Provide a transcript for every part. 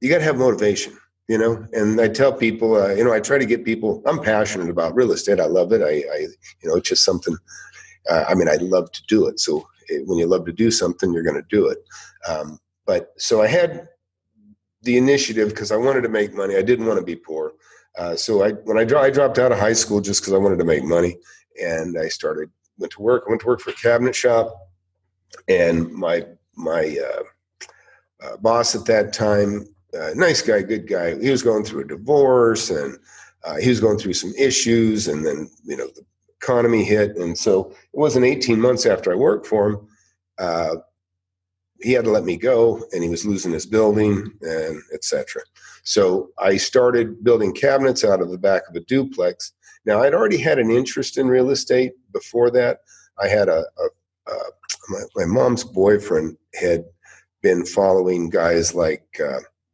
you got to have motivation, you know. And I tell people, uh, you know, I try to get people. I'm passionate about real estate. I love it. I, I you know, it's just something. Uh, I mean, I love to do it. So it, when you love to do something, you're going to do it. Um, but so I had the initiative because I wanted to make money. I didn't want to be poor. Uh, so I when I, dro- I dropped out of high school just because I wanted to make money, and I started went to work. I went to work for a cabinet shop, and my my uh, uh, boss at that time, uh, nice guy, good guy. He was going through a divorce, and uh, he was going through some issues, and then you know the economy hit, and so it wasn't 18 months after I worked for him. Uh, he had to let me go, and he was losing his building, and etc. So I started building cabinets out of the back of a duplex. Now I'd already had an interest in real estate before that. I had a, a, a my, my, mom's boyfriend had been following guys like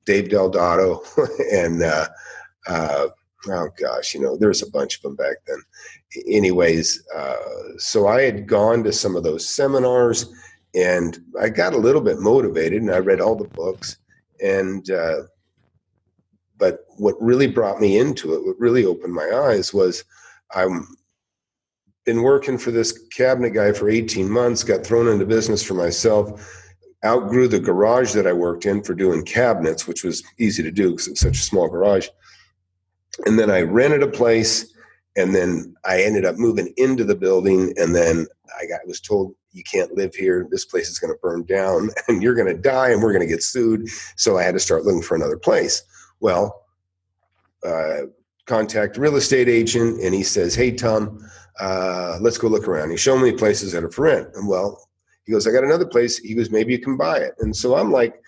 Dave Del Dotto and uh, uh, oh gosh, you know, there's a bunch of them back then. Anyways, uh, so I had gone to some of those seminars and I got a little bit motivated and I read all the books and uh, but what really brought me into it, what really opened my eyes was I'm been working for this cabinet guy for 18 months, got thrown into business for myself, outgrew the garage that I worked in for doing cabinets, which was easy to do because it's such a small garage. And then I rented a place and then I ended up moving into the building and then I got was told you can't live here. This place is going to burn down and you're going to die and we're going to get sued. So I had to start looking for another place. Well, uh, contact real estate agent and he says, Hey, Tom, uh, let's go look around. He showed me places that are for rent. And well, he goes, I got another place. He goes, maybe you can buy it. And so I'm like,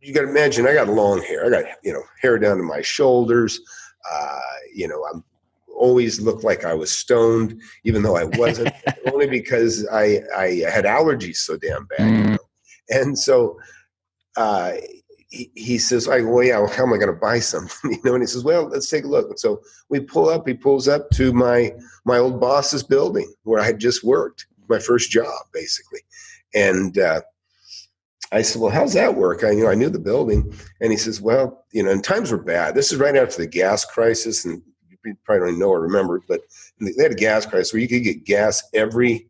you got to imagine, I got long hair. I got, you know, hair down to my shoulders. Uh, you know, I'm always looked like I was stoned, even though I wasn't, only because I, I had allergies so damn bad. Mm. You know? And so, uh, he, he says, I go, well, yeah, well, how am I going to buy something? you know, and he says, well, let's take a look. And so we pull up, he pulls up to my, my old boss's building where I had just worked, my first job basically. And, uh, I said, well, how's that work? I, you know, I knew the building. And he says, well, you know, and times were bad. This is right after the gas crisis. And you probably don't know or remember, but they had a gas crisis where you could get gas every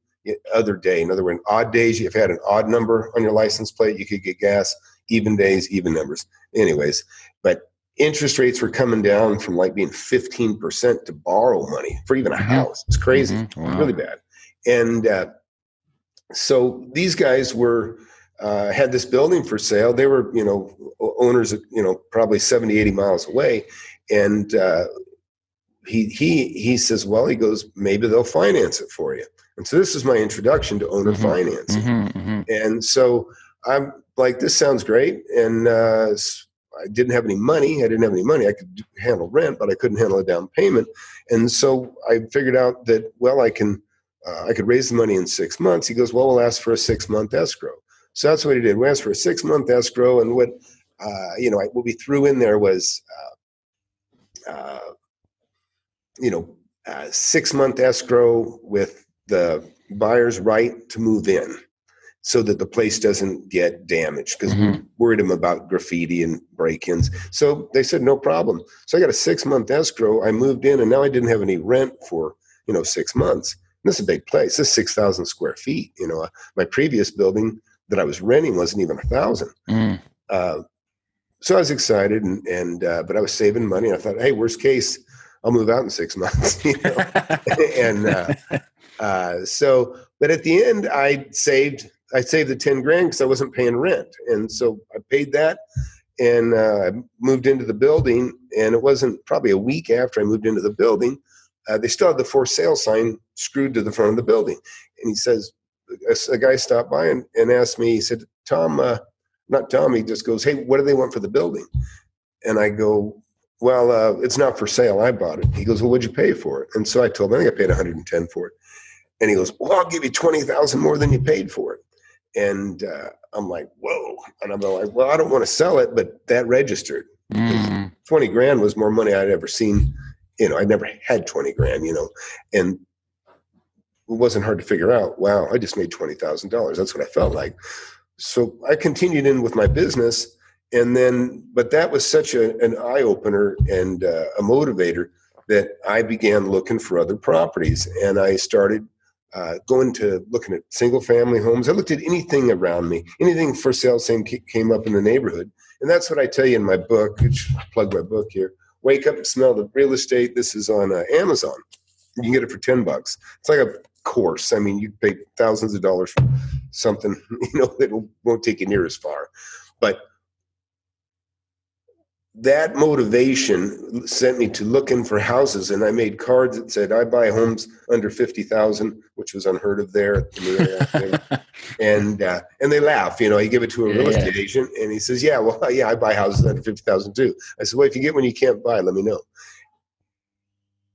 other day. In other words, odd days, if you had an odd number on your license plate, you could get gas even days, even numbers. Anyways, but interest rates were coming down from like being 15% to borrow money for even a mm-hmm. house. It's crazy, mm-hmm. wow. really bad. And uh, so these guys were, uh, had this building for sale. They were, you know, owners, you know, probably 70, 80 miles away. And uh, he, he, he says, well, he goes, maybe they'll finance it for you. And so this is my introduction to owner mm-hmm. financing. Mm-hmm. mm-hmm. And so I'm like, this sounds great. And uh, I didn't have any money. I didn't have any money. I could handle rent, but I couldn't handle a down payment. And so I figured out that, well, I can, uh, I could raise the money in six months. He goes, well, we'll ask for a six month escrow. So that's what he did. We asked for a six month escrow. And what, uh, you know, what we threw in there was, uh, uh you know, six month escrow with the buyer's right to move in so that the place doesn't get damaged because mm-hmm. we worried them about graffiti and break-ins. So they said no problem. So I got a six-month escrow. I moved in, and now I didn't have any rent for you know six months. This is a big place. This is six thousand square feet. You know, my previous building that I was renting wasn't even a thousand. Mm. Uh, so I was excited, and, and uh, but I was saving money. I thought, hey, worst case, I'll move out in six months. You know? and uh, uh, so, but at the end, I saved I saved the 10 grand because I wasn't paying rent. And so I paid that and uh, I moved into the building. And it wasn't probably a week after I moved into the building, uh, they still had the for sale sign screwed to the front of the building. And he says, a, a guy stopped by and, and asked me, he said, Tom, uh, not Tom, he just goes, hey, what do they want for the building? And I go, well, uh, it's not for sale. I bought it. He goes, well, what'd you pay for it? And so I told him, I think I paid 110 for it. And he goes, well, I'll give you 20,000 more than you paid for it. And uh, I'm like, whoa. And I'm like, well, I don't want to sell it, but that registered. Mm. 20 grand was more money I'd ever seen. You know, I'd never had 20 grand, you know, and it wasn't hard to figure out, wow, I just made $20,000. That's what I felt like. So I continued in with my business and then, but that was such a, an eye opener and uh, a motivator that I began looking for other properties, and I started uh, going to looking at single family homes. I looked at anything around me, anything for sale, same came up in the neighborhood, and that's what I tell you in my book. Plug my book here. Wake up and smell the real estate. This is on uh, Amazon. You can get it for ten bucks. It's like a course. I mean, you pay thousands of dollars for something you know that won't take you near as far, but that motivation sent me to looking for houses and i made cards that said i buy homes under 50000 which was unheard of there and uh, and they laugh you know you give it to a real estate yeah. agent and he says yeah well yeah i buy houses under 50000 too. I said well if you get one you can't buy let me know.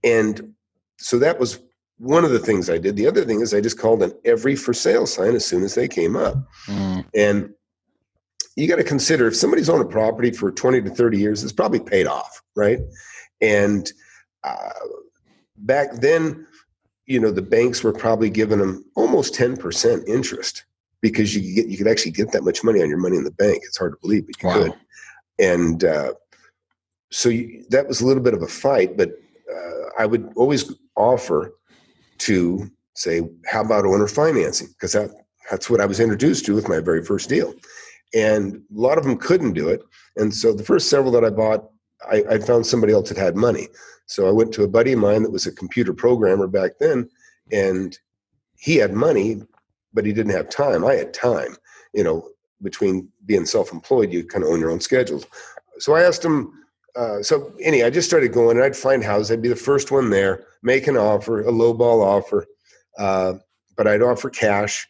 And so that was one of the things i did. The other thing is i just called on every for sale sign as soon as they came up. Mm. and you got to consider if somebody's owned a property for 20 to 30 years, it's probably paid off, right? And uh, back then, you know, the banks were probably giving them almost 10% interest because you could get, you could actually get that much money on your money in the bank. It's hard to believe, but you wow. could. And uh, so you, that was a little bit of a fight, but uh, I would always offer to say, how about owner financing? Because that, that's what I was introduced to with my very first deal and a lot of them couldn't do it. And so the first several that I bought, I, I, found somebody else that had money. So I went to a buddy of mine that was a computer programmer back then, and he had money, but he didn't have time. I had time. You know, between being self-employed, you kind of own your own schedules. So I asked him. Uh, so anyway, I just started going, and I'd find houses. I'd be the first one there, make an offer, a low ball offer, uh, but I'd offer cash,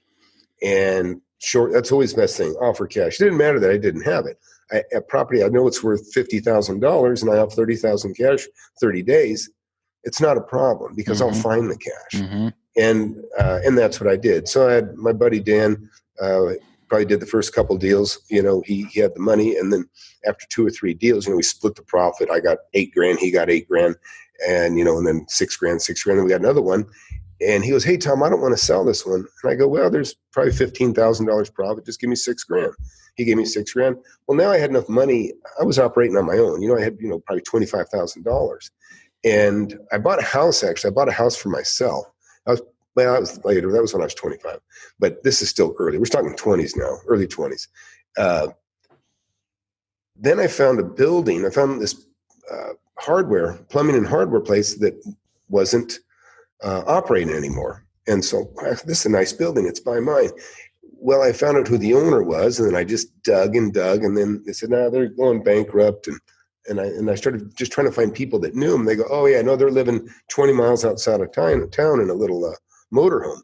and short. That's always the best thing. Offer cash. It didn't matter that I didn't have it. I, a property I know it's worth fifty thousand dollars, and I have thirty thousand cash, thirty days. It's not a problem because mm-hmm. I'll find the cash, mm-hmm. and uh, and that's what I did. So I had my buddy Dan. Uh, probably did the first couple deals. You know, he he had the money, and then after two or three deals, you know, we split the profit. I got eight grand, he got eight grand, and you know, and then six grand, six grand. And we got another one, and he goes, Hey, Tom, I don't want to sell this one. And I go, Well, there's probably $15,000 profit. Just give me six grand. He gave me six grand. Well, now I had enough money. I was operating on my own. You know, I had, you know, probably $25,000. And I bought a house, actually. I bought a house for myself. I was, well, that was later. That was when I was 25. But this is still early. We're talking 20s now, early 20s. Uh, then I found a building. I found this uh, hardware, plumbing and hardware place that wasn't uh, operating anymore. And so this is a nice building. It's by mine. Well, I found out who the owner was, and then I just dug and dug, and then they said, "No, they're going bankrupt." And and I and I started just trying to find people that knew them. They go, "Oh yeah, no, they're living 20 miles outside of town, town in a little uh, motorhome."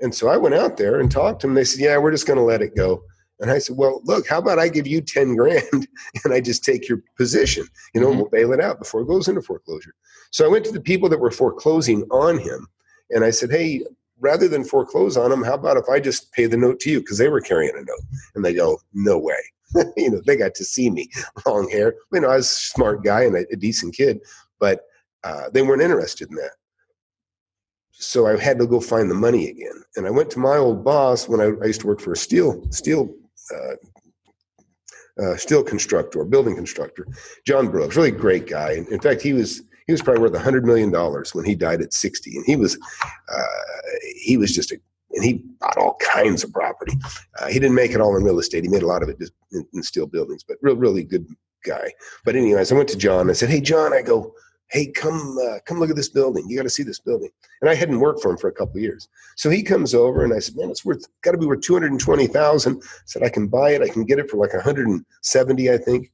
And so I went out there and talked to them. They said, "Yeah, we're just going to let it go." And I said, "Well, look, how about I give you 10 grand and I just take your position? You know, mm-hmm. we'll bail it out before it goes into foreclosure." So I went to the people that were foreclosing on him and I said, hey, rather than foreclose on him, how about if I just pay the note to you? Because they were carrying a note. And they go, no way. you know, they got to see me, long hair. You know, I was a smart guy and a, a decent kid, but uh, they weren't interested in that. So I had to go find the money again. And I went to my old boss when I, I used to work for a steel steel uh, uh, steel constructor, building constructor, John Brooks, really great guy. In, in fact, he was he was probably worth hundred million dollars when he died at 60 and he was uh, he was just a and he bought all kinds of property. Uh, he didn't make it all in real estate. He made a lot of it in, in steel buildings but real really good guy. But anyways i went to john i said hey john i go hey come uh, come look at this building you got to see this building and i hadn't worked for him for a couple of years so he comes over and i said man it's worth got to be worth 220000 said i can buy it i can get it for like 170 i think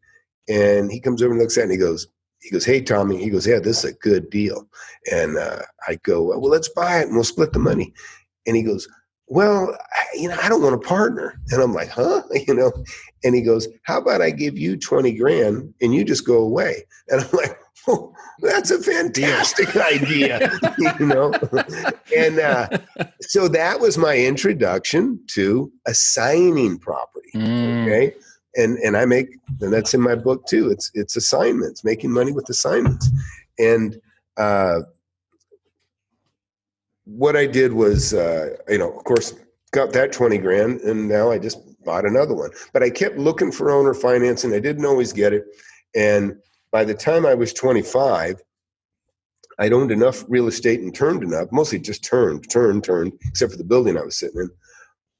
and he comes over and looks at it and he goes he goes, "Hey, Tommy." He goes, "Yeah, this is a good deal." And uh, I go, "Well, let's buy it and we'll split the money." And he goes, "Well, you know, I don't want a partner." And I'm like, "Huh?" You know. And he goes, "How about I give you twenty grand and you just go away?" And I'm like, "Oh, that's a fantastic idea," you know. and uh, so that was my introduction to assigning property. Mm. Okay and and I make and that's in my book too. It's it's assignments, making money with assignments, and uh, what I did was uh, you know of course got that twenty grand, and now I just bought another one. But I kept looking for owner financing. I didn't always get it. And by the time I was 25, I'd owned enough real estate and turned enough, mostly just turned, turned, turned, except for the building I was sitting in.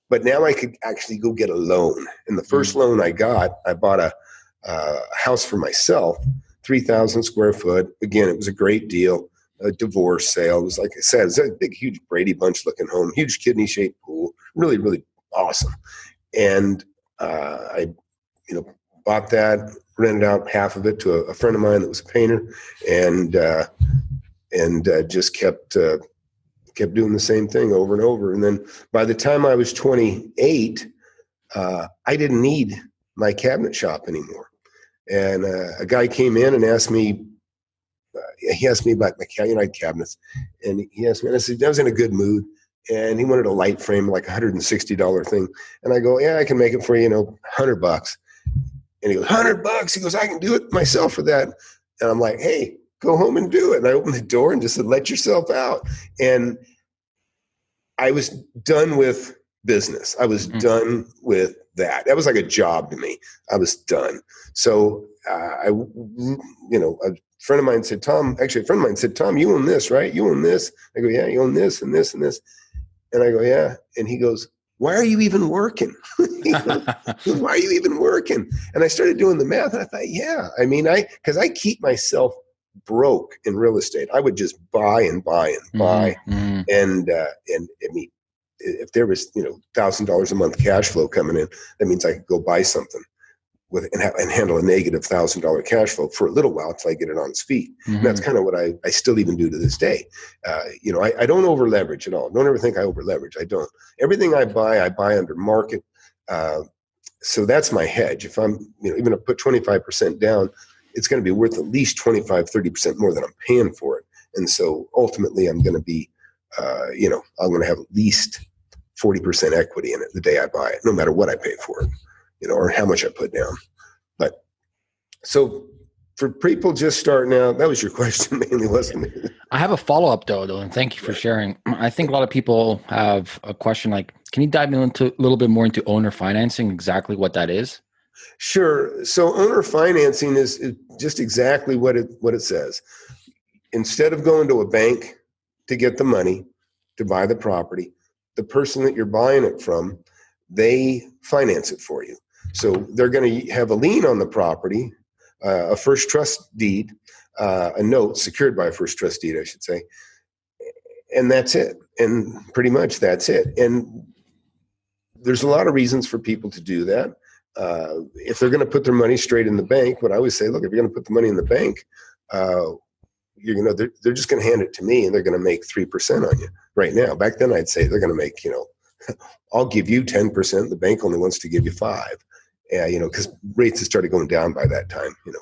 But now I could actually go get a loan. And the 1st mm loan I got, I bought a, uh, house for myself, 3,000 square foot. Again, it was a great deal. A divorce sale. It was like I said, it was a big, huge Brady Bunch looking home, huge kidney shaped pool, really, really awesome. And uh, I, you know, bought that, rented out half of it to a, a friend of mine that was a painter, and uh, and uh, just kept uh, kept doing the same thing over and over. And then by the time I was 28, uh, I didn't need my cabinet shop anymore. And uh, a guy came in and asked me, uh, he asked me about my cabinet cabinets, and he asked me, and I said I was in a good mood, and he wanted a light frame, like a hundred and sixty dollar thing, and I go, yeah, I can make it for you, you know, hundred bucks. And he goes, hundred bucks. He goes, I can do it myself for that. And I'm like, hey, go home and do it. And I opened the door and just said, let yourself out. And I was done with business. I was mm-hmm. done with that. That was like a job to me. I was done. So uh, I, you know, a friend of mine said, Tom, actually a friend of mine said, Tom, you own this, right? You own this. I go, yeah, you own this and this and this. And I go, yeah. And he goes, why are you even working? why are you even working? And I started doing the math and I thought, yeah, I mean, I, cause I keep myself broke in real estate. I would just buy and buy and mm-hmm, buy. Mm-hmm. And, uh, and I mean, if there was, you know, thousand dollars a month cash flow coming in, that means I could go buy something with and, ha- and handle a negative thousand dollar cash flow for a little while until I get it on its feet. Mm-hmm. And that's mm-hmm. kind of what I, I still even do to this day. Uh, you know, I, I don't over leverage at all. Don't ever think I over leverage. I don't. Everything I buy, I buy under market. Uh, so that's my hedge. If I'm, you know, even to put 25% down, it's going to be worth at least 25, 30% more than I'm paying for it. And so ultimately I'm going to be, uh, you know, I'm going to have at least 40% equity in it the day I buy it, no matter what I pay for it, you know, or how much I put down. But so for people just starting out, that was your question mainly, wasn't it? I have a follow up though, though, and thank you for sharing. I think a lot of people have a question like, can you dive into a little bit more into owner financing, exactly what that is? Sure. So owner financing is, is just exactly what it what it says. Instead of going to a bank to get the money to buy the property, the person that you're buying it from, they finance it for you. So they're going to have a lien on the property, uh, a first trust deed, uh, a note secured by a first trust deed, I should say, and that's it. And pretty much that's it. And there's a lot of reasons for people to do that uh, if they're going to put their money straight in the bank, what I always say, look, if you're going to put the money in the bank, uh, you're know they're, they're just going to hand it to me and they're going to make three percent on you right now. Back then, I'd say they're going to make you know, I'll give you ten percent. The bank only wants to give you five. Yeah, you know, because rates have started going down by that time. You know,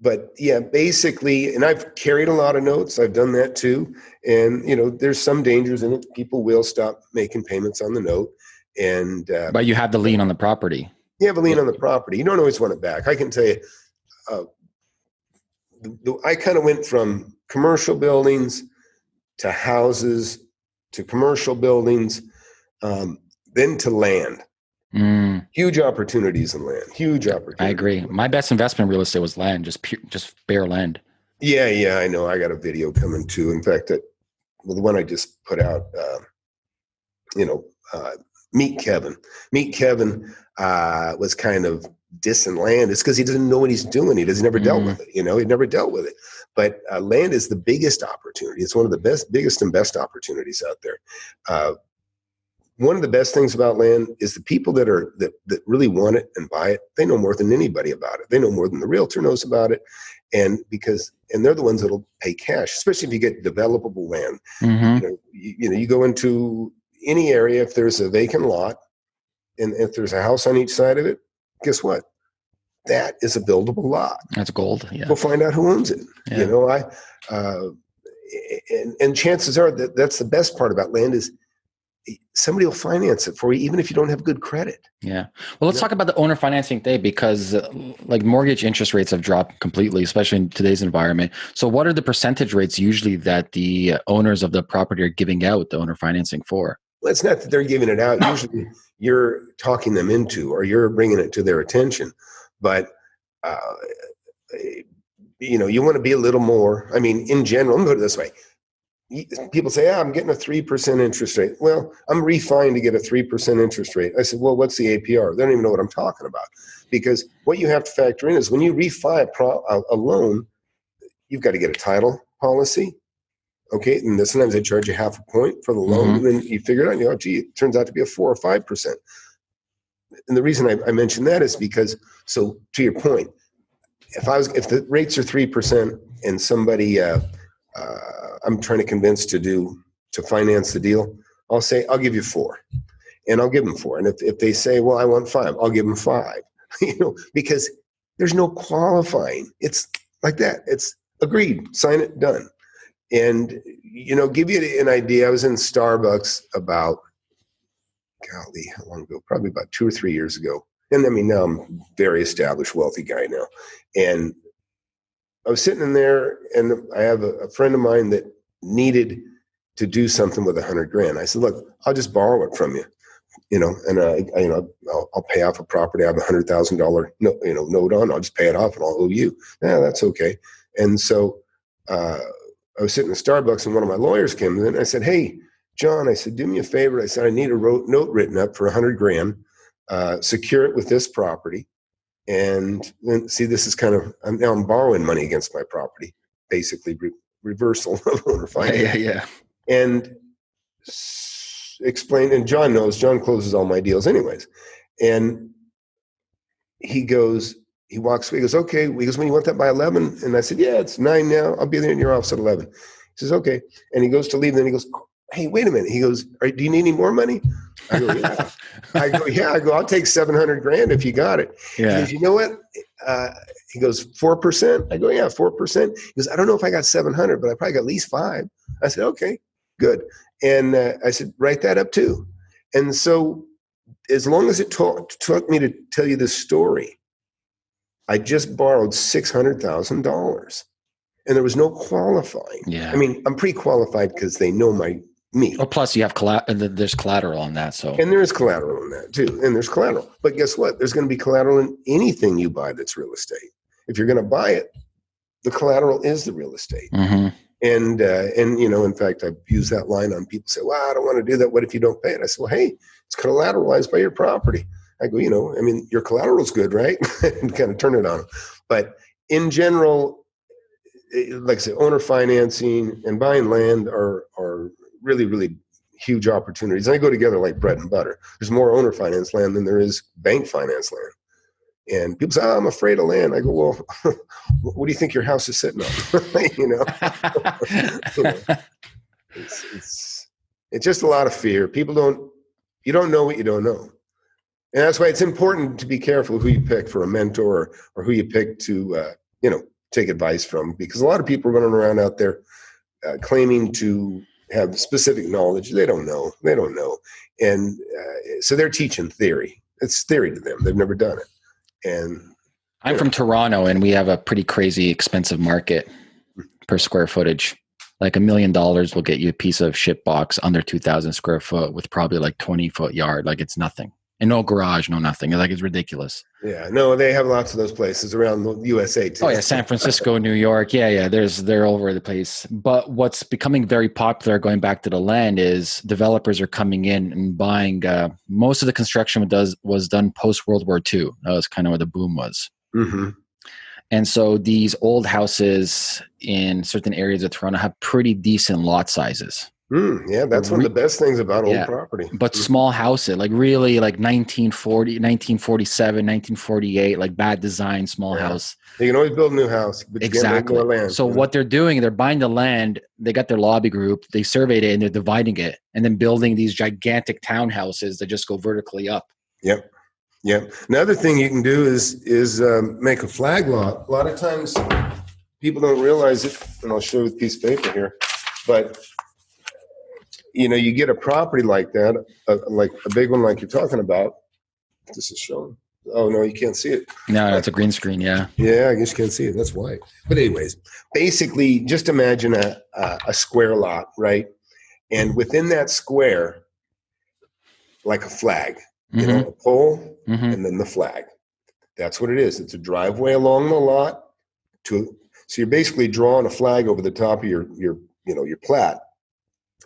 but yeah, basically, and I've carried a lot of notes. I've done that too, and you know, there's some dangers in it. People will stop making payments on the note and uh, but you have the lien on the property. You have a lien on the property. You don't always want it back. I can tell you, uh, the, the, I kind of went from commercial buildings to houses to commercial buildings, um, then to land. Mm. Huge opportunities in land. Huge opportunities. I agree. My best investment in real estate was land, just pure, just bare land. Yeah, yeah, I know. I got a video coming too. In fact, that well, the one I just put out, uh, you know, uh, meet Kevin. Meet Kevin uh, was kind of dissing land. It's because he doesn't know what he's doing. He doesn't never mm. dealt with it. You know, he never dealt with it. But uh, land is the biggest opportunity. It's one of the best, biggest and best opportunities out there. One of the best things about land is the people that are that that really want it and buy it. They know more than anybody about it. They know more than the realtor knows about it, and because and they're the ones that'll pay cash, especially if you get developable land. Mm-hmm. You, know, you, you know, you go into any area, if there's a vacant lot and if there's a house on each side of it, guess what? That is a buildable lot. That's gold. Yeah. We'll find out who owns it. Yeah. You know, I, uh, and, and chances are that that's the best part about land is somebody will finance it for you even if you don't have good credit yeah well let's talk about the owner financing day because uh, like mortgage interest rates have dropped completely especially in today's environment so what are the percentage rates usually that the owners of the property are giving out the owner financing for Well, it's not that they're giving it out. Usually, you're talking them into, or you're bringing it to their attention. But uh, you know, you want to be a little more. I mean, in general, let me put it this way: people say, "Yeah, I'm getting a three percent interest rate." Well, I'm refined to get a three percent interest rate. I said, "Well, what's the APR?" They don't even know what I'm talking about because what you have to factor in is when you refi a, pro, a, a loan, you've got to get a title policy. Okay, and sometimes they charge you half a point for the loan, Mhm. and then you figure it out. and You know, gee, it turns out to be a four or five percent. And the reason I, I mention that is because, so to your point, if I was, if the rates are three percent and somebody, uh, uh, I'm trying to convince to do to finance the deal, I'll say I'll give you four, and I'll give them four. And if if they say, well, I want five, I'll give them five. you know, because there's no qualifying. It's like that. It's agreed, sign it, done. And you know, give you an idea. I was in Starbucks about, golly, how long ago? Probably about two or three years ago. And I mean, now I'm a very established, wealthy guy now. And I was sitting in there, and I have a, a friend of mine that needed to do something with a hundred grand. I said, "Look, I'll just borrow it from you, you know, and I, I you know, I'll, I'll pay off a property. I have a hundred thousand dollar, no, you know, note on. I'll just pay it off, and I'll owe you. Yeah, that's okay." And so uh, I was sitting in Starbucks, and one of my lawyers came in. And I said, "Hey, John," I said, "Do me a favor." I said, "I need a note written up for a hundred grand. Uh, secure it with this property." And then see, this is kind of I'm now I'm borrowing money against my property, basically reversal of owner finance yeah, yeah. and s- explained. And John knows. John closes all my deals, anyways. And he goes, he walks away. He goes, okay. He goes, when you want that by eleven? And I said, yeah, it's nine now. I'll be there in your office at eleven. He says, okay. And he goes to leave. And Then he goes, hey, wait a minute. He goes, do you need any more money? I go, yeah. I go, yeah. I go, I'll take seven hundred grand if you got it. He goes, you know what? Uh, he goes, four percent. I go, yeah, four percent. He goes, I don't know if I got seven hundred, but I probably got at least five. I said, okay, good. And uh, I said, write that up too. And so, as long as it to- took me to tell you this story, I just borrowed six hundred thousand dollars, and there was no qualifying. Yeah. I mean, I'm pre-qualified because they know my me. Oh, plus you have colla- uh, there's collateral on that. So And there's collateral in that too. And there's collateral. But guess what? There's going to be collateral in anything you buy that's real estate. If you're going to buy it, the collateral is the real estate. hmm And uh, and you know, in fact, I've used that line on people say, "Well, I don't want to do that. What if you don't pay it?" I said, "Well, hey, it's collateralized by your property." I go, you know, I mean, your collateral's good, right? and kind of turn it on. But in general, eh, like I said, owner financing and buying land are are really really huge opportunities. They go together like bread and butter. There's more owner finance land than there is bank finance land. And people say, oh, I'm afraid of land. I go, well, what do you think your house is sitting on? you know, it's, it's, it's just a lot of fear. People don't, you don't know what you don't know. And that's why it's important to be careful who you pick for a mentor or, or who you pick to, uh, you know, take advice from, because a lot of people are running around out there uh, claiming to have specific knowledge. They don't know. They don't know. And uh, so they're teaching theory. It's theory to them. They've never done it. And I'm from Toronto, and we have a pretty crazy expensive market per square footage. Like a million dollars will get you a piece of shit box under 2,000 square foot with probably like 20 foot yard. Like it's nothing. And no garage, no nothing. Like it's ridiculous. yeah, no, they have lots of those places around the USA too. Oh yeah, San Francisco, New York. Yeah, yeah. There's they're all over the place. But what's becoming very popular, going back to the land, is developers are coming in and buying. Uh, most of the construction does was done post World War II. That was kind of where the boom was. hmm And so these old houses in certain areas of Toronto have pretty decent lot sizes, Mm, yeah, that's one of the best things about old Yeah. property. but small houses, like really like 1940, 1947, 1948, like bad design, small Yeah. house. You can always build a new house, but you can't make Exactly. land. So what they're doing, they're buying the land. They got their lobby group. They surveyed it and they're dividing it, and then building these gigantic townhouses that just go vertically up. Yep. Yep. Another thing you can do is is um, make a flag lot. A lot of times people don't realize it, and I'll show you a piece of paper here. But you know, you get a property like that, uh, like a big one, like you're talking about. This is shown. Oh no, you can't see it. No, it's a green screen. Yeah. Yeah, I guess you can't see it. That's why. But anyways, basically, just imagine a, a a square lot, right? And within that square, like a flag, you Mhm, know, a pole mhm. and then the flag. That's what it is. It's a driveway along the lot to so you're basically drawing a flag over the top of your your you know your plat.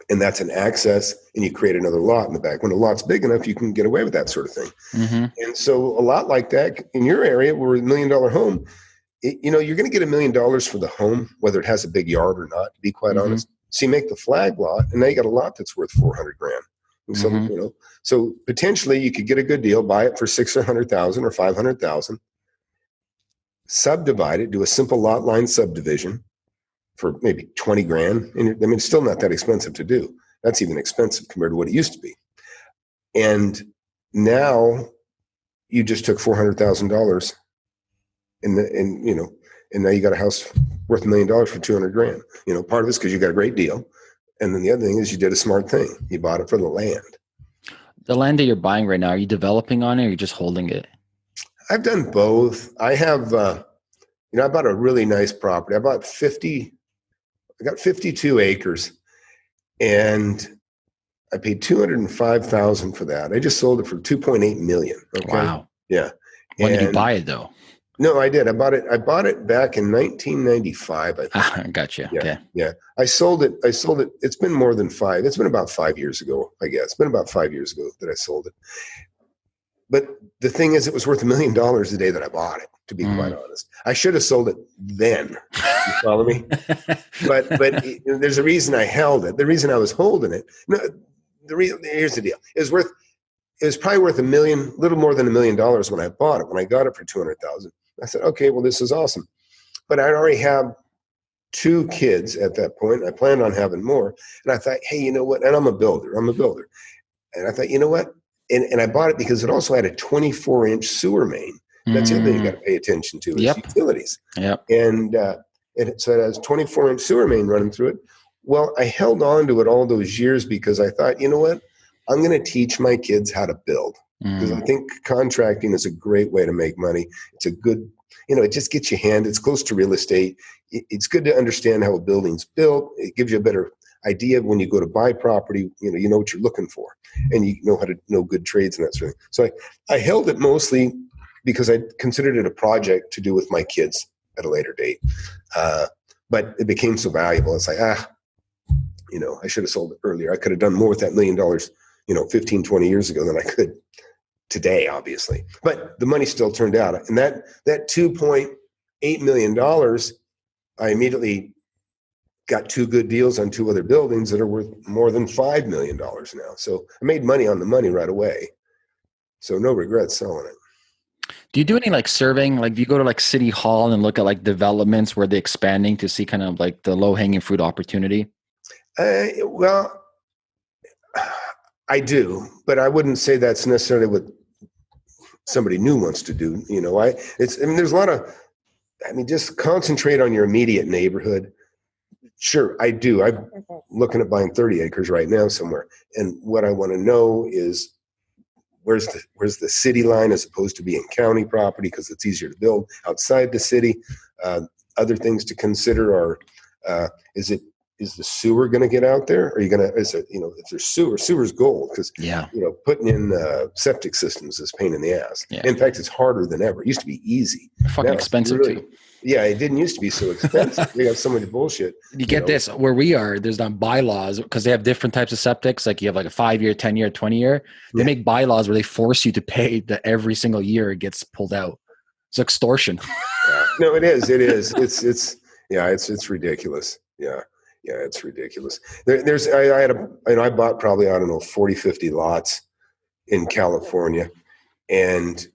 And that's an access, and you create another lot in the back. When a lot's big enough, you can get away with that sort of thing. Mhm. And so a lot like that in your area, where a million dollar home, it, you know, you're going to get a million dollars for the home, whether it has a big yard or not. To be quite Mhm. honest, so you make the flag lot, and now you got a lot that's worth four hundred grand. And so Mhm. you know, so potentially you could get a good deal, buy it for six or hundred thousand or five hundred thousand, subdivide it, do a simple lot line subdivision for maybe twenty grand. And I mean, it's still not that expensive to do. That's even expensive compared to what it used to be. And now you just took four hundred thousand dollars, and the- and you know, and now you got a house worth a million dollars for two hundred grand. You know, part of this because you got a great deal, and then the other thing is you did a smart thing. You bought it for the land. The land that you're buying right now, are you developing on it or are you just holding it? I've done both. I have, uh, you know, I bought a really nice property. I bought fifty. I got fifty-two acres, and I paid two hundred and five thousand for that. I just sold it for two point eight million. Okay? Wow. Yeah. When did you buy it though? No, I did. I bought it. I bought it back in 1995. I think. Ah, gotcha. Yeah. Okay. I sold it. I sold it. It's been more than five. It's been about five years ago. I guess it's been about five years ago that I sold it. But the thing is, it was worth a million dollars the day that I bought it. To be mm. quite honest, I should have sold it then. You follow me? But but it- there's a reason I held it. The reason I was holding it. No, the reason here's the deal. It was worth. It was probably worth a million, little more than a million dollars when I bought it. When I got it for two hundred thousand, I said, okay, well, this is awesome. But I already have two kids at that point. I planned on having more. And I thought, hey, you know what? And I'm a builder. I'm a builder. And I thought, you know what? And, and I bought it because it also had a 24 inch sewer main. That's the other thing you Mm, got to pay attention to is Yep. utilities. Yep. And uh, it, so it has 24 inch sewer main running through it. Well, I held on to it all those years because I thought, you know what? I'm going to teach my kids how to build because Mm, I think contracting is a great way to make money. It's a good, you know, it just gets you hand. It's close to real estate. It- It's good to understand how a building's built. It gives you a better idea when you go to buy property. You know, you know what you're looking for, and you know how to know good trades and that sort of thing. So I, I held it mostly because I considered it a project to do with my kids at a later date. Uh, but it became so valuable. It's like ah, you know, I should have sold it earlier. I could have done more with that million dollars, you know, 15, 20 years ago than I could today, obviously. But the money still turned out. And that that $2.8 million, I immediately got two good deals on two other buildings that are worth more than $5 million now. So I made money on the money right away. So no regrets selling it. Do you do any like surveying? Like, do you go to like City Hall and look at like developments where they're expanding to see kind of like the low hanging fruit opportunity? Uh, well, I do, but I wouldn't say that's necessarily what somebody new wants to do. You know, I it's I mean, there's a lot of, I mean, just concentrate on your immediate neighborhood. Sure, I do. I'm looking at buying 30 acres right now somewhere, and what I want to know is where's the where's the city line as opposed to being county property because it's easier to build outside the city. Uh, other things to consider are uh, is it is the sewer going to get out there? Are you going to is it you know if there's sewer sewer's gold because Yeah. you know putting in uh, septic systems is pain in the ass. Yeah. In fact, it's harder than ever. It used to be easy. Fucking Now expensive really- too. Yeah, it didn't used to be so expensive. we got so much bullshit. You get know. this where we are, there's not bylaws because they have different types of septics. Like you have like a five year, 10 year, 20 year. They Yeah. make bylaws where they force you to pay that every single year it gets pulled out. It's extortion. Yeah. No, it is. It is. It's it's yeah. It's it's ridiculous. Yeah. Yeah, it's ridiculous. There, there's I, I had a you know I bought probably I don't know 40, 50 lots in California, and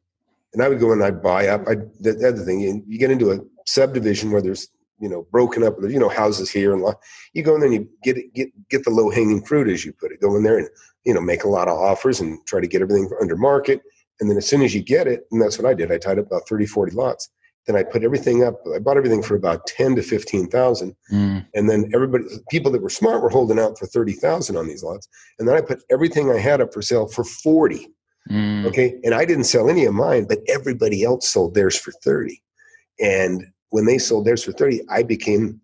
and I would go and I'd buy up. I the, the other thing you, you get into a subdivision where there's you know broken up you know houses here and lo- you go in there and you get get get the low hanging fruit as you put it. Go in there and you know make a lot of offers and try to get everything under market. And then as soon as you get it, and that's what I did, I tied up about 30, 40 lots. Then I put everything up. I bought everything for about 10 to 15,000. Mm, And then everybody, people that were smart were holding out for 30,000 on these lots. And then I put everything I had up for sale for 40. Mm. Okay. And I didn't sell any of mine, but everybody else sold theirs for 30. And when they sold theirs for 30, I became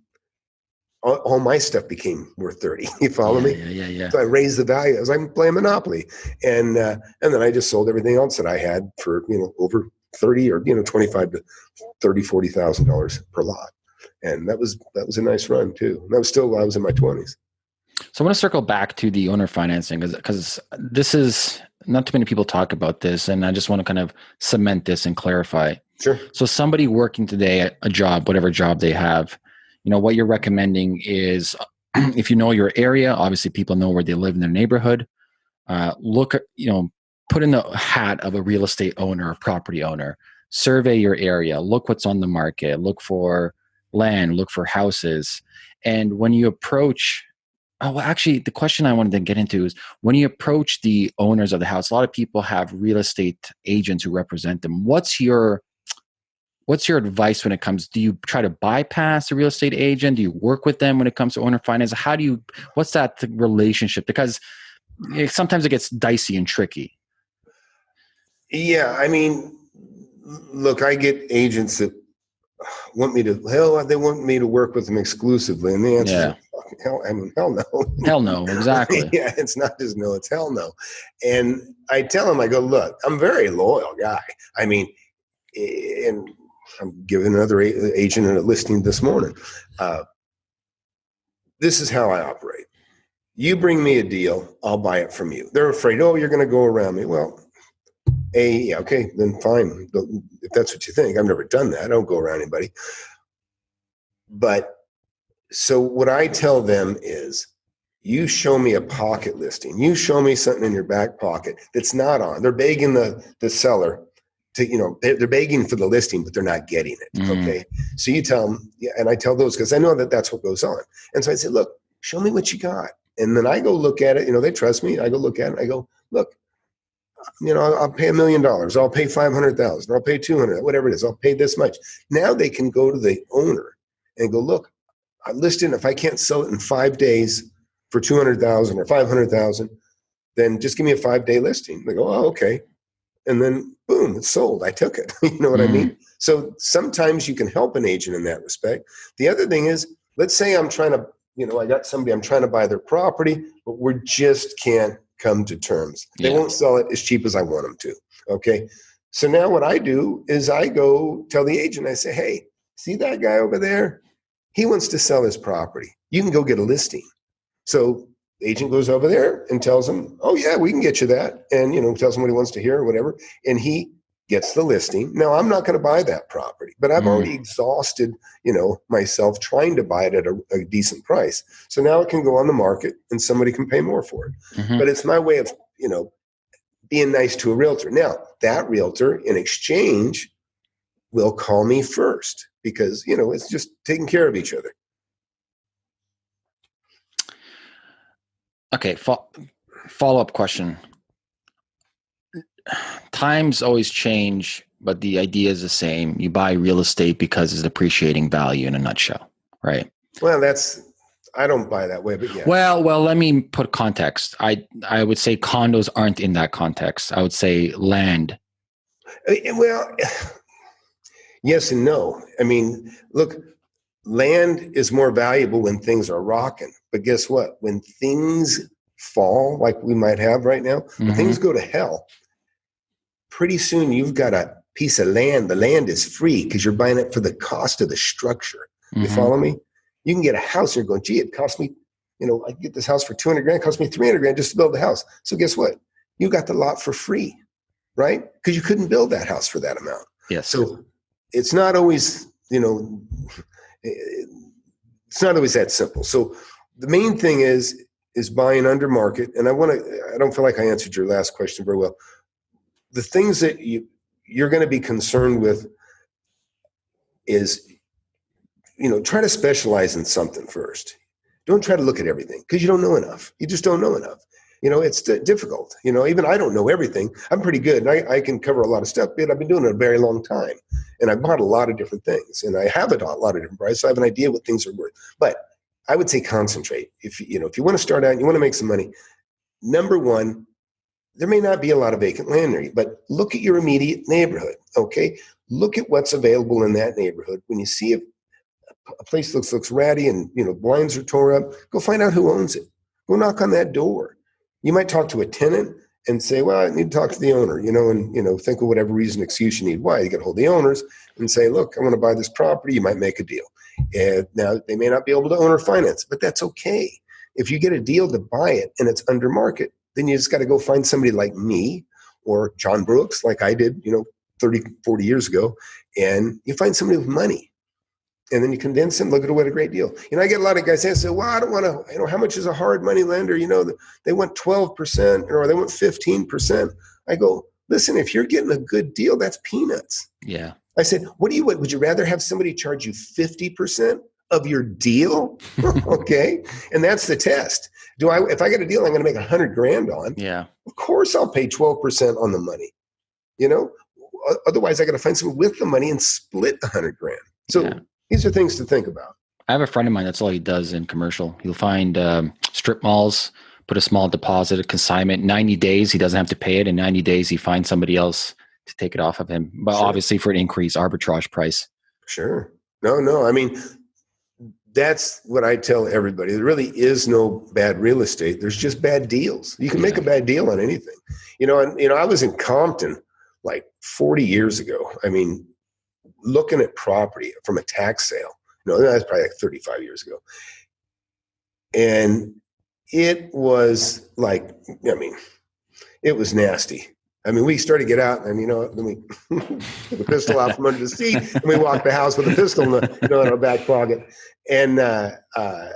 all, all my stuff became worth 30. You follow yeah, me? Yeah, yeah, yeah. So I raised the value. I was like playing Monopoly. And uh, and then I just sold everything else that I had for, you know, over 30 or, you know, 25 to 30, 40,000 dollars per lot. And that was that was a nice run too. And that was still I was in my 20s. So I want to circle back to the owner financing because this is not too many people talk about this, and I just want to kind of cement this and clarify. Sure. So somebody working today at a job, whatever job they have, you know, what you're recommending is if you know your area, obviously people know where they live in their neighborhood. Uh, look, you know, put in the hat of a real estate owner or property owner. Survey your area. Look what's on the market. Look for land. Look for houses. And when you approach Oh, well, actually, the question I wanted to get into is when you approach the owners of the house, a lot of people have real estate agents who represent them. What's your what's your advice when it comes do you try to bypass the real estate agent? Do you work with them when it comes to owner finance? How do you what's that relationship? Because it, sometimes it gets dicey and tricky. Yeah i mean look i get agents that want me to hell they want me to work with them exclusively and the answer yeah. is hell i mean hell no hell no exactly yeah it's not just no it's hell no and i tell them i go look i'm a very loyal guy i mean and I'm giving another agent a listing this morning. Uh, this is how I operate. You bring me a deal, I'll buy it from you. They're afraid, oh, you're going to go around me. Well, a yeah, okay, then fine. If that's what you think, I've never done that. I don't go around anybody. But so what I tell them is, you show me a pocket listing. You show me something in your back pocket that's not on. They're begging the the seller to you know they're, begging for the listing but they're not getting it mm. okay so you tell them yeah, and i tell those because i know that that's what goes on and so i say look show me what you got and then i go look at it you know they trust me i go look at it i go look you know i'll, I'll pay a million dollars i'll pay 500000 i'll pay 200 whatever it is i'll pay this much now they can go to the owner and go look i listed if i can't sell it in five days for 200000 or 500000 then just give me a five day listing they go oh okay and then boom, it's sold. I took it. you know what mm-hmm. I mean? So sometimes you can help an agent in that respect. The other thing is, let's say I'm trying to, you know, I got somebody, I'm trying to buy their property, but we just can't come to terms. They yeah. won't sell it as cheap as I want them to. Okay. So now what I do is I go tell the agent, I say, hey, see that guy over there? He wants to sell his property. You can go get a listing. So agent goes over there and tells him, "Oh yeah, we can get you that," and you know tells him what he wants to hear or whatever, and he gets the listing. Now I'm not going to buy that property, but I've mm. already exhausted you know myself trying to buy it at a, a, decent price. So now it can go on the market and somebody can pay more for it. Mm-hmm. But it's my way of you know being nice to a realtor. Now that realtor in exchange will call me first because you know it's just taking care of each other. Okay, fo- follow up question. Times always change, but the idea is the same. You buy real estate because it's appreciating value in a nutshell, right? Well, that's I don't buy that way, but yeah. Well, well, let me put context. I I would say condos aren't in that context. I would say land. Uh, well, yes and no. I mean, look, land is more valuable when things are rocking. But guess what? When things fall, like we might have right now, mm-hmm. things go to hell, pretty soon you've got a piece of land. The land is free because you're buying it for the cost of the structure. Mm-hmm. You follow me? You can get a house and you're going, gee, it cost me, you know, I get this house for 200 grand, it cost me 300 grand just to build the house. So guess what? You got the lot for free, right? Because you couldn't build that house for that amount. Yes. So it's not always, you know, it's not always that simple. So the main thing is is buying under market. And I want to. I don't feel like I answered your last question very well. The things that you you're going to be concerned with is you know try to specialize in something first. Don't try to look at everything because you don't know enough. You just don't know enough. You know it's difficult. You know even i don't know everything. I'm pretty good and I, I can cover a lot of stuff but i've been doing it a very long time and i've bought a lot of different things and i have a lot of different prices. So i have an idea what things are worth. But i would say concentrate. If you know if you want to start out and you want to make some money number one there may not be a lot of vacant land you but look at your immediate neighborhood okay look at what's available in that neighborhood when you see a a place looks looks ratty and you know blinds are tore up, go find out who owns it. Go knock on that door. You might talk to a tenant and say, "Well, I need to talk to the owner," you know, and you know, think of whatever reason, excuse you need. Why you get hold of the owners and say, "Look, I want to buy this property." You might make a deal. And now they may not be able to owner finance, but that's okay. If you get a deal to buy it and it's under market, then you just got to go find somebody like me or John Brooks, like I did, you know, 30, 40 years ago, and you find somebody with money. And then you convince them, look at what a great deal. You know, I get a lot of guys saying, say, well, I don't want to, you know, how much is a hard money lender? You know, they want 12% or they want 15%. I go, listen, if you're getting a good deal, that's peanuts. Yeah. I said, what do you, would you rather have somebody charge you 50% of your deal? okay. And that's the test. Do I, if I get a deal I'm going to make a hundred grand on, Yeah. of course I'll pay 12% on the money. You know, otherwise I got to find someone with the money and split a hundred grand. So Yeah. these are things to think about. I have a friend of mine. That's all he does in commercial. He'll find um, strip malls, put a small deposit, a consignment. Ninety days, he doesn't have to pay it. In ninety days, he finds somebody else to take it off of him. But Sure. obviously, for an increase arbitrage price. Sure. No, no. I mean, that's what I tell everybody. There really is no bad real estate. There's just bad deals. You can make a bad deal on anything. You know, and you know, I was in Compton like 40 years ago. I mean, looking at property from a tax sale. No, that's probably like 35 years ago. And it was like, I mean, it was nasty. I mean, we started to get out, and you know, then we took a pistol out from under the seat, and we walked the house with a pistol in, the, you know, in our back pocket. And uh, uh,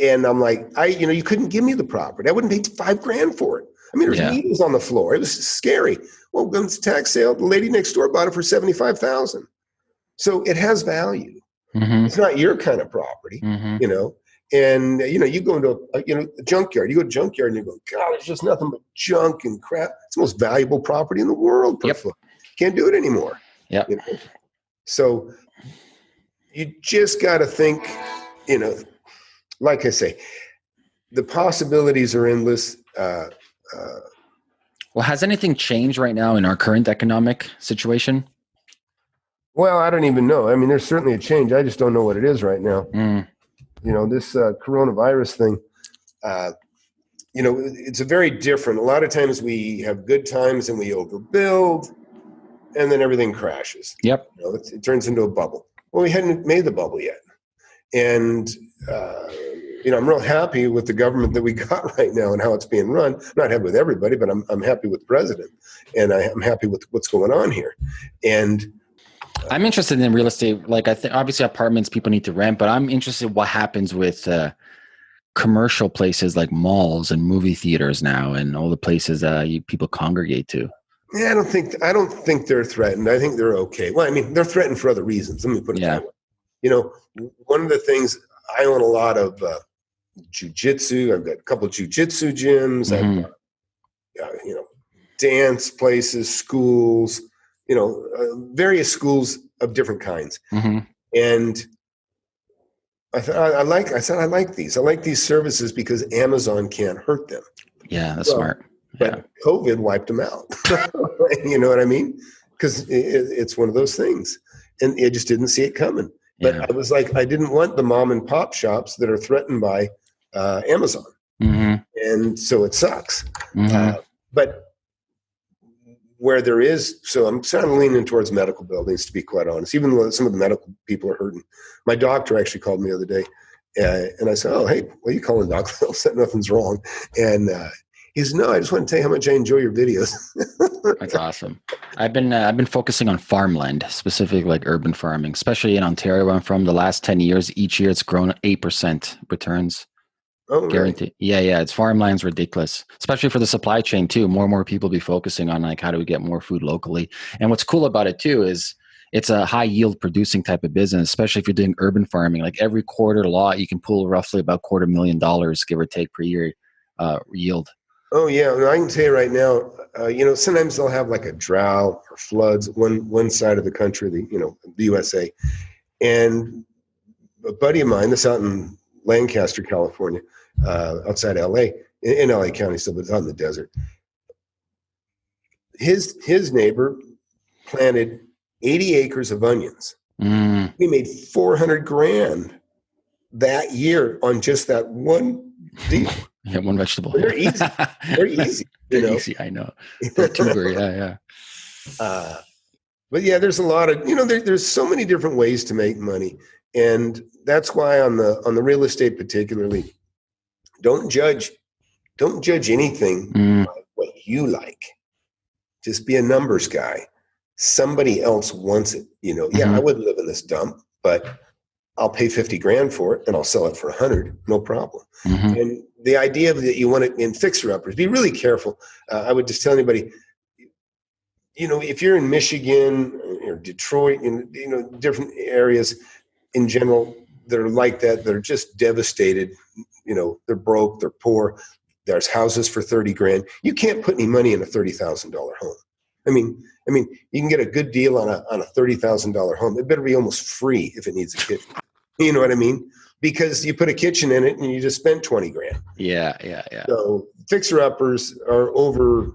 and I'm like, I, you know, you couldn't give me the property. I wouldn't pay five grand for it. I mean, there's Yeah. needles on the floor. It was scary. Well, when it's a tax sale, the lady next door bought it for seventy-five thousand. So it has value. Mm-hmm. It's not your kind of property, Mm-hmm. you know. And you know, you go into a you know a junkyard. You go to a junkyard and you go, God, it's just nothing but junk and crap. It's the most valuable property in the world per Yep. foot. Can't do it anymore. Yep. You know? So you just got to think, you know, like I say, the possibilities are endless. Uh, uh, Well, has anything changed right now in our current economic situation? well, I don't even know. I mean, there's certainly a change. I just don't know what it is right now. Mm, you know this uh, coronavirus thing uh, you know it's a very different a lot of times we have good times and we overbuild and then everything crashes. Yep. you know, it, it turns into a bubble. Well we hadn't made the bubble yet. And uh, you know i'm real happy with the government that we got right now and how it's being run. I'm not happy with everybody but i'm, I'm happy with the president. And I, i'm happy with what's going on here. And I'm interested in real estate. Like I think obviously apartments people need to rent, but I'm interested in what happens with uh, commercial places like malls and movie theaters now, and all the places uh, people congregate to. Yeah, I don't think I don't think they're threatened. I think they're okay. Well, I mean, they're threatened for other reasons. Let me put it Yeah. that way. You know, one of the things I own a lot of uh, jujitsu. I've got a couple of jujitsu gyms. Mhm. I've got, uh, you know, dance places, schools. You know, uh, various schools of different kinds. hmm And I thought I, like. I said I like these. I like these services because Amazon can't hurt them. Yeah, that's smart. But COVID wiped them out. you know what I mean? Because it, it's one of those things, and I just didn't see it coming. But Yeah. I was like, I didn't want the mom and pop shops that are threatened by uh, Amazon, hmm and so it sucks. hmm Uh, but where there is, so I'm sort of leaning towards medical buildings, to be quite honest. Even though some of the medical people are hurting. My doctor actually called me the other day, uh, and I said, "Oh, hey, what are you calling, doc?" I said nothing's wrong, and uh, he said, "No, I just want to tell you how much I enjoy your videos." That's awesome. I've been uh, I've been focusing on farmland, specifically like urban farming, especially in Ontario. Where I'm from. The last ten years, each year it's grown eight percent returns. Oh, really? Guaranteed. Yeah, yeah. It's farmland's ridiculous, especially for the supply chain too. More and more people be focusing on like how do we get more food locally. And what's cool about it too is it's a high yield producing type of business, especially if you're doing urban farming. Like every quarter lot, you can pull roughly about quarter million dollars, give or take, per year uh, yield. Oh yeah, I can tell you right now. Uh, you know, sometimes they'll have like a drought or floods one one side of the country, the you know the USA, and a buddy of mine, this out in Lancaster, California, uh, outside LA, in, in LA County, still, but it's in the desert. His his neighbor planted 80 acres of onions Mm, We made 400 grand that year on just that one deal. yeah, one vegetable. They're easy. They're easy, you They're know. easy. I know. They're tuber. Yeah, yeah. Uh, but yeah, there's a lot of you know there, there's so many different ways to make money, and that's why on the on the real estate particularly, don't judge, don't judge anything Mm, by what you like. Just be a numbers guy. Somebody else wants it. You know, yeah, I Mhm. wouldn't live in this dump, but I'll pay fifty grand for it, and I'll sell it for a hundred, no problem. mhm. And the idea that you want it in fixer uppers, be really careful. Uh, I would just tell anybody, you know, if you're in Michigan or Detroit, in you know different areas in general that are like that, that are just devastated. You know, they're broke, they're poor. There's houses for thirty grand. You can't put any money in a thirty thousand dollar home. I mean, I mean, you can get a good deal on a on a thirty thousand dollar home. It better be almost free if it needs a kitchen. You know what I mean? Because you put a kitchen in it and you just spent twenty grand. Yeah, yeah, yeah. So fixer uppers are over.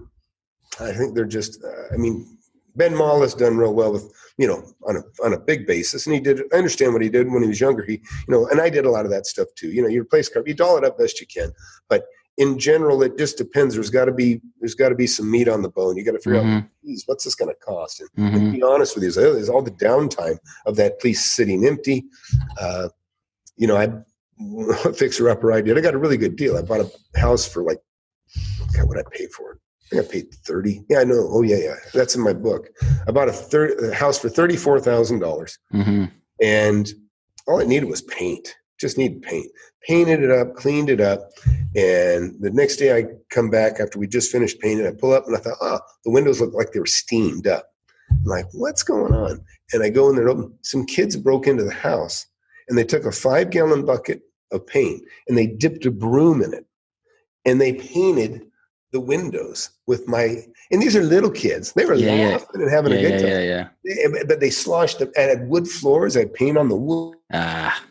I think they're just. Uh, I mean, Ben Mallah has done real well with you know on a on a big basis, and he did. I understand what he did when he was younger. He you know, and I did a lot of that stuff too. You know, you replace carpet, you doll it up best you can, but in general, it just depends. There's got to be there's got to be some meat on the bone. You got to figure out, Mhm, geez, what's this going to cost? And mhm. to be honest with you, there's there's all the downtime of that place sitting empty. Uh, you know, I fixer upper I did. I got a really good deal. I bought a house for like, God, what I paid for it. I think I paid thirty. Yeah, I know. Oh yeah, yeah. That's in my book. I bought a, third, a house for thirty four thousand dollars, Mhm. and all it needed was paint. Just needed paint. Painted it up, cleaned it up, and the next day I come back after we just finished painting. I pull up and I thought, oh, the windows look like they were steamed up. I'm like, what's going on? And I go in there. Open. Some kids broke into the house, and they took a five gallon bucket of paint and they dipped a broom in it, and they painted the windows with my. And these are little kids. They were Yeah, yeah. laughing and having Yeah, a good yeah, time. yeah, yeah. They- But they sloshed them. I had wood floors. I had paint on the wood Ah,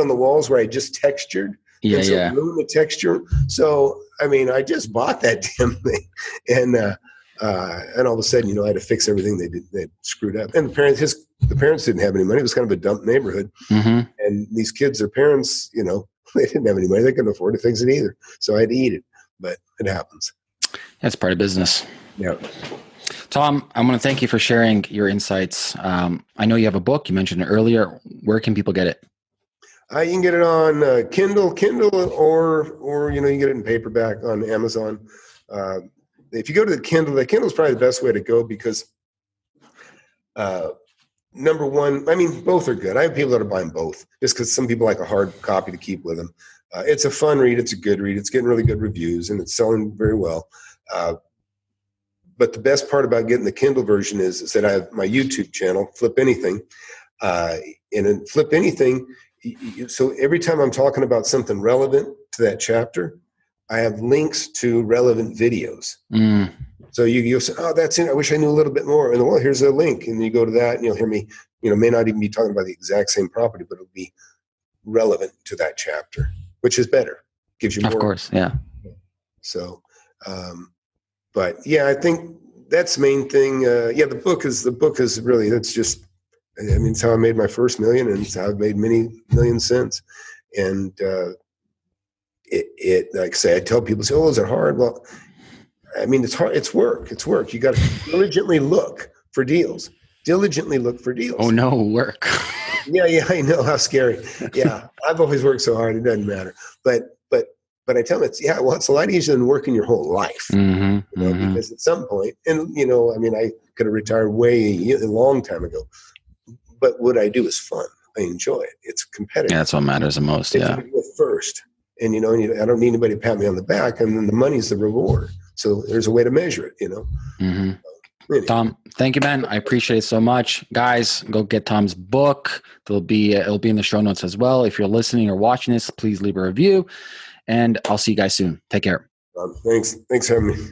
on the walls where I just textured. yeah, and so yeah. the texture. So I mean, I just bought that damn thing, and uh, uh, and all of a sudden, you know, I had to fix everything they did they screwed up. And the parents, his the parents didn't have any money. It was kind of a dump neighborhood, Mhm. and these kids, their parents, you know, they didn't have any money. They couldn't afford to fix it either. So I had to eat it. But it happens. That's part of business. Yeah. Tom, I want to thank you for sharing your insights. Um, I know you have a book. You mentioned it earlier. Where can people get it? Uh, you can get it on uh, Kindle, Kindle, or or you know you can get it in paperback on Amazon. Uh, if you go to the Kindle, the Kindle is probably the best way to go because uh, number one, I mean both are good. I have people that are buying both just because some people like a hard copy to keep with them. Uh, it's a fun read. It's a good read. It's getting really good reviews and it's selling very well. Uh, but the best part about getting the Kindle version is, is that I have my YouTube channel, Flip Anything, uh, and in Flip Anything so every time I'm talking about something relevant to that chapter, I have links to relevant videos. Mm, So you you'll say, "Oh, that's it. I wish I knew a little bit more." And well, here's a link, and you go to that, and you'll hear me. You know, may not even be talking about the exact same property, but it'll be relevant to that chapter, which is better. Gives you more. of course. Yeah. So, um, but yeah, I think that's the main thing. Uh, yeah, the book is the book is really that's just. I mean, it's how I made my first million, and it's how I've made many millions since. And uh, it, it, like I say, I tell people, say, "Oh, is it hard?" Well, I mean, it's hard. It's work. It's work. You got to diligently look for deals. Diligently look for deals. Oh no, work. Yeah, yeah, I know how scary. Yeah, I've always worked so hard; it doesn't matter. But, but, but I tell them it's yeah. Well, it's a lot easier than working your whole life. hmm You know, hmm because at some point, and you know, I mean, I could have retired way a long time ago. But what I do is fun. I enjoy it. It's competitive. Yeah, that's what matters the most. If Yeah. first, and you know, and you, I don't need anybody to pat me on the back, and then the money's the reward. So there's a way to measure it. You know. hmm Anyway, Tom, thank you, man. I appreciate it so much, guys. Go get Tom's book. There'll be it'll be in the show notes as well. If you're listening or watching this, please leave a review, and I'll see you guys soon. Take care. um, thanks. Thanks for having me.